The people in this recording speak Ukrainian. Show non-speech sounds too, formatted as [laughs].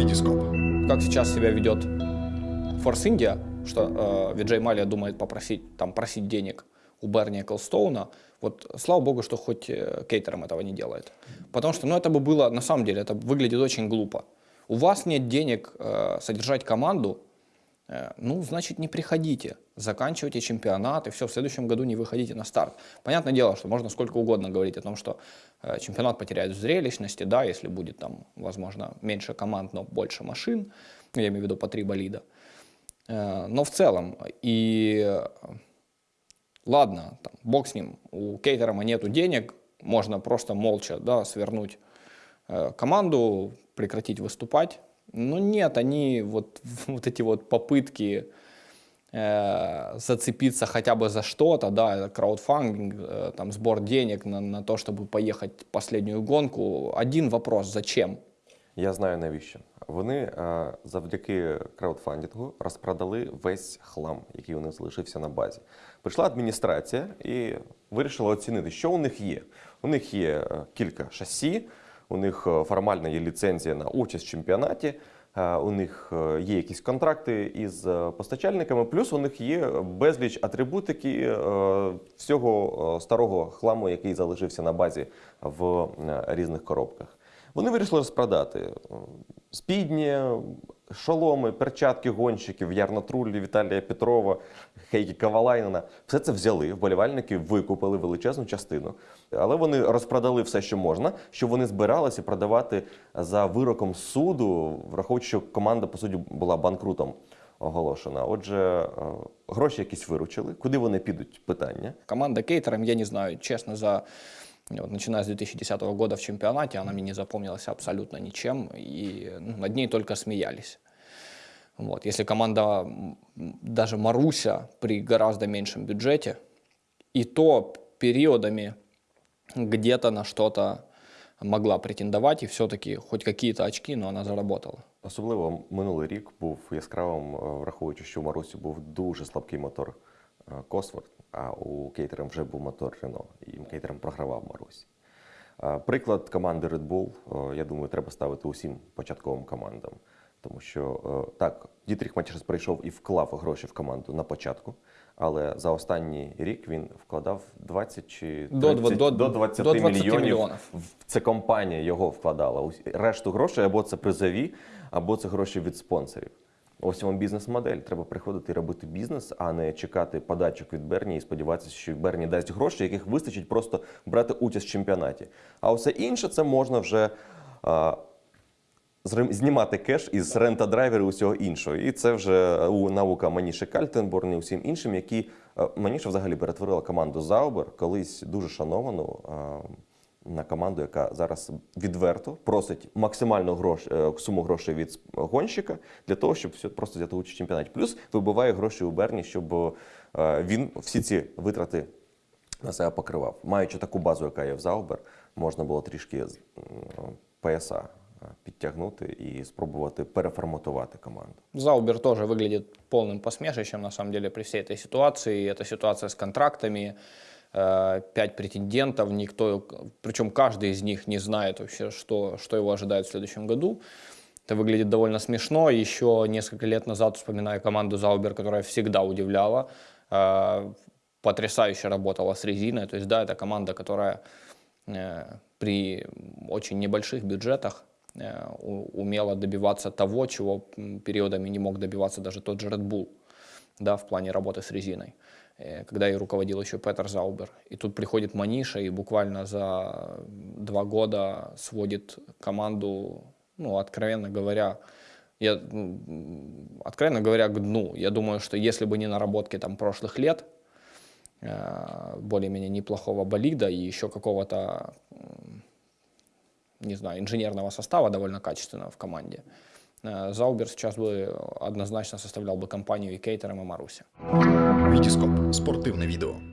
Витископ. Как сейчас себя ведет Force India, что э, Виджей Малия думает попросить, там, просить денег у Берни Эклстоуна, вот слава богу, что хоть э, Кейтером этого не делает. Потому что, ну, это бы было, на самом деле, это выглядит очень глупо. У вас нет денег э, содержать команду, ну, значит, не приходите, заканчивайте чемпионат, и все, в следующем году не выходите на старт. Понятное дело, что можно сколько угодно говорить о том, что э, чемпионат потеряет зрелищности, да, если будет там, возможно, меньше команд, но больше машин, я имею в виду по три болида. Э, но в целом, и э, ладно, там, бог с ним, у Кейтерама нету денег, можно просто молча да, свернуть э, команду, прекратить выступать. Но нет, они вот, [laughs] вот эти вот попытки э, зацепиться хотя бы за что-то, да, это краудфандинг, э, там сбор денег на, на то, чтобы поехать последнюю гонку. Один вопрос, зачем? Я знаю навіщо. Вони е, завдяки краудфандингу розпродали весь хлам, який у них залишився на базі. Прийшла адміністрація і вирішила оцінити, що у них є. У них є е, кілька шасі, у них е, формально є ліцензія на участь в чемпіонаті. е, У них е, є якісь контракти із постачальниками, плюс у них є безліч атрибутики всього старого хламу, який залишився на базі в різних коробках. Вони вирішили розпродати спідні, шоломи, перчатки гонщиків, Ярна Труллі, Віталія Петрова, Хейкі Кавалайнена. Все це взяли, вболівальники викупили величезну частину. Але вони розпродали все, що можна, що вони збиралися продавати за вироком суду, враховуючи, що команда, по суті, була банкрутом оголошена. Отже, е, гроші якісь виручили. Куди вони підуть? Питання. Команда Кейтером, я не знаю, честно, за вот, начиная с 2010 года в чемпионате, она мне не запомнилась абсолютно ничем, и ну, над ней только смеялись. Вот. Если команда, даже Маруся, при гораздо меньшем бюджете, и то периодами где-то на что-то могла претендовать, и все-таки хоть какие-то очки, но она заработала. Особливо минулий рік був яскравим, е, враховуючи, що у Марусі був дуже слабкий мотор е, Косворд, а у Кейтерем вже був мотор Рено, і Кейтерем програвав Марусі. Е, Приклад команди Red Bull, я думаю, треба ставити усім початковим командам. Тому що е, так, Дітріх Матчерс прийшов і вклав гроші в команду на початку, але за останній рік він вкладав 20 чи 30, До до- до 20, до 20 мільйонів. мільйонів. Це компанія його вкладала. Решту грошей або це призові, або це гроші від спонсорів. Ось вам бізнес-модель. Треба приходити і робити бізнес, а не чекати подачок від Берні і сподіватися, що Берні дасть гроші, яких вистачить просто брати участь в чемпіонаті. А усе інше це можна вже зрим- знімати кеш із rent-a-driver ів і усього іншого. І це вже у наука Моніші Кальтенборн і усім іншим, які е, Моніша взагалі перетворила команду Заубер, колись дуже шановану. На команду, яка зараз відверто просить максимальну грош, е, суму грошей від гонщика для того, щоб все- просто взяти участь в чемпіонаті. Плюс вибиває гроші у Берні, щоб е, він всі ці витрати на себе покривав. Маючи таку базу, яка є в Заубер, можна було трішки ПСА е, підтягнути і спробувати переформатувати команду. Заубер тоже выглядит полным посмешищем, на самом деле, при всей этой ситуации. Это ситуация с контрактами, э, пять претендентов, никто, причем каждый из них не знает вообще, что, что его ожидает в следующем году. Это выглядит довольно смешно. Еще несколько лет назад вспоминаю команду Заубер, которая всегда удивляла, э, потрясающе работала с резиной. То есть, да, это команда, которая э, при очень небольших бюджетах умела добиваться того, чего периодами не мог добиваться даже тот же Red Bull, да, в плане работы с резиной, э, когда и руководил еще Петер Заубер. И тут приходит Маниша и буквально за два года сводит команду, ну, откровенно говоря, я, откровенно говоря, к дну. Я думаю, что если бы не наработки там прошлых лет, э, более-менее неплохого болида и еще какого-то, не знаю, инженерного состава довольно качественного в команде, э, Заубер сейчас бы однозначно составлял бы компанию и Кейтером, и Маруся. Витископ. Спортивне відео.